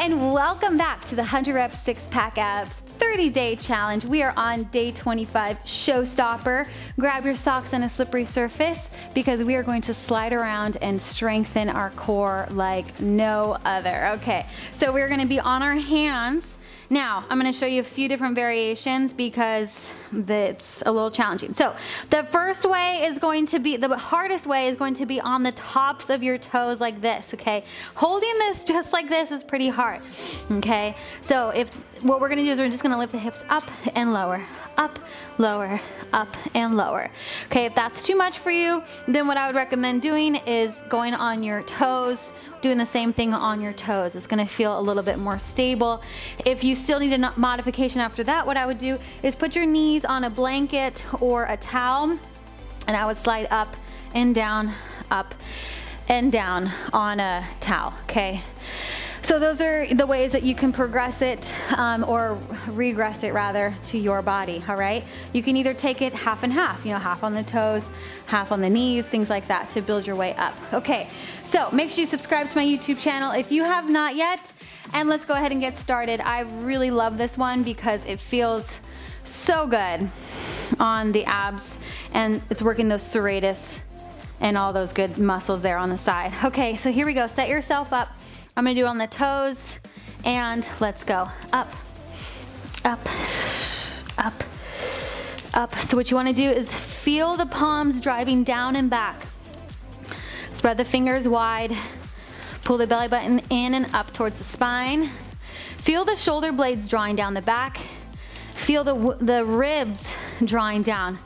and welcome back to the 100 Rep Six Pack Abs 30 Day Challenge. We are on day 25, Showstopper. Grab your socks on a slippery surface because we are going to slide around and strengthen our core like no other. Okay, so we're gonna be on our hands now, I'm gonna show you a few different variations because it's a little challenging. So the first way is going to be, the hardest way is going to be on the tops of your toes like this, okay? Holding this just like this is pretty hard, okay? So if, what we're gonna do is we're just gonna lift the hips up and lower, up, lower, up and lower. Okay, if that's too much for you, then what I would recommend doing is going on your toes, doing the same thing on your toes. It's gonna feel a little bit more stable. If you still need a modification after that, what I would do is put your knees on a blanket or a towel and I would slide up and down, up and down on a towel, okay? So those are the ways that you can progress it um, or regress it rather to your body, all right? You can either take it half and half, you know, half on the toes, half on the knees, things like that to build your way up. Okay, so make sure you subscribe to my YouTube channel if you have not yet, and let's go ahead and get started. I really love this one because it feels so good on the abs and it's working those serratus and all those good muscles there on the side. Okay, so here we go. Set yourself up I'm gonna do on the toes and let's go. Up, up, up, up. So what you wanna do is feel the palms driving down and back. Spread the fingers wide. Pull the belly button in and up towards the spine. Feel the shoulder blades drawing down the back. Feel the, the ribs drawing down.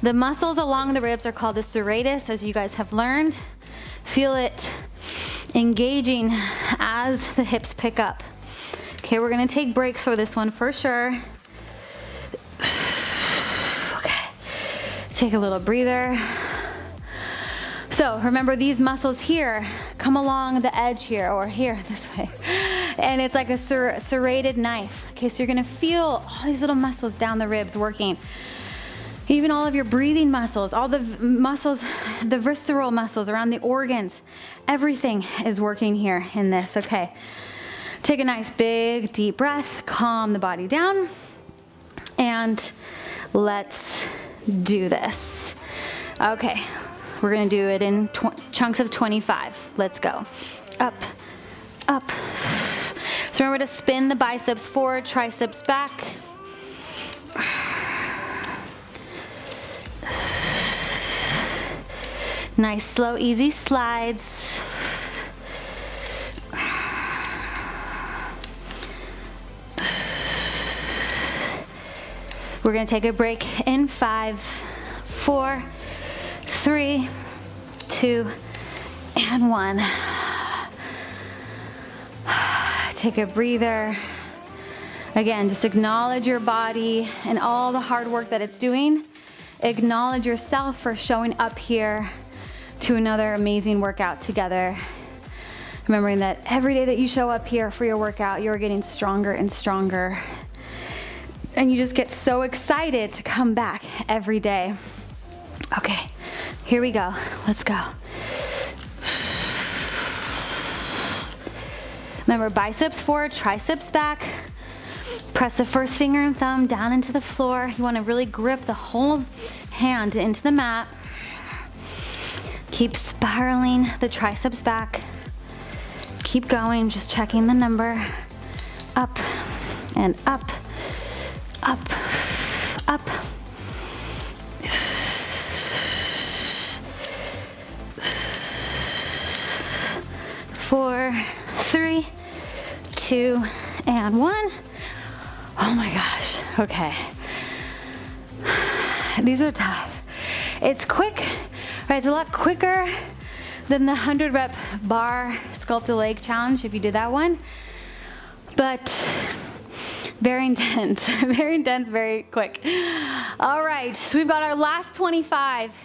The muscles along the ribs are called the serratus, as you guys have learned. Feel it engaging as the hips pick up. Okay, we're gonna take breaks for this one for sure. Okay, take a little breather. So remember these muscles here come along the edge here or here this way. And it's like a ser serrated knife. Okay, so you're gonna feel all these little muscles down the ribs working even all of your breathing muscles, all the muscles, the visceral muscles around the organs, everything is working here in this, okay. Take a nice big deep breath, calm the body down, and let's do this. Okay, we're gonna do it in chunks of 25. Let's go. Up, up. So remember to spin the biceps forward, triceps back. Nice, slow, easy slides. We're gonna take a break in five, four, three, two, and one. Take a breather. Again, just acknowledge your body and all the hard work that it's doing. Acknowledge yourself for showing up here to another amazing workout together. Remembering that every day that you show up here for your workout, you're getting stronger and stronger. And you just get so excited to come back every day. Okay, here we go. Let's go. Remember, biceps forward, triceps back. Press the first finger and thumb down into the floor. You wanna really grip the whole hand into the mat. Keep spiraling the triceps back. Keep going, just checking the number. Up and up, up, up. Four, three, two, and one. Oh my gosh, okay. These are tough. It's quick, It's a lot quicker than the 100 rep barre sculpt a leg challenge if you did that one. But very intense, very intense, very quick. All right, so we've got our last 25.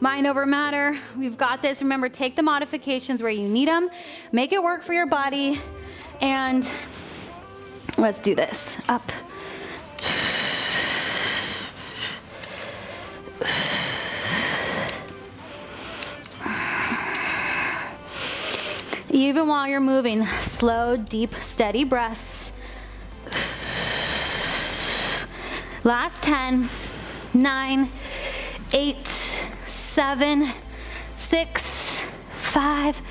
Mind over matter, we've got this. Remember, take the modifications where you need them, make it work for your body, and let's do this. Up. Even while you're moving. Slow, deep, steady breaths. Last 10, 9, 8, 7, 6, 5,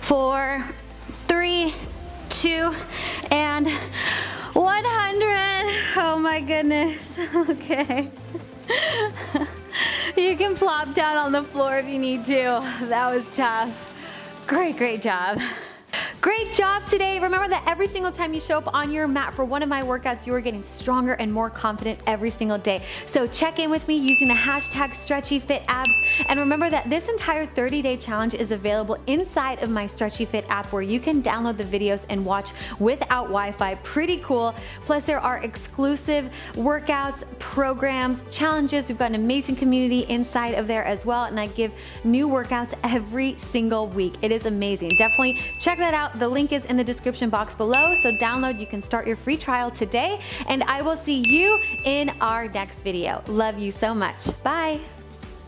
4, 3, 2, and 100. Oh my goodness. Okay. you can flop down on the floor if you need to. That was tough. Great, great job. Great job today. Remember that every single time you show up on your mat for one of my workouts, you are getting stronger and more confident every single day. So check in with me using the hashtag StretchyFitAbs. And remember that this entire 30-day challenge is available inside of my Stretchy Fit app where you can download the videos and watch without Wi-Fi. Pretty cool. Plus there are exclusive workouts, programs, challenges. We've got an amazing community inside of there as well. And I give new workouts every single week. It is amazing. Definitely check that out out. The link is in the description box below, so download. You can start your free trial today, and I will see you in our next video. Love you so much. Bye.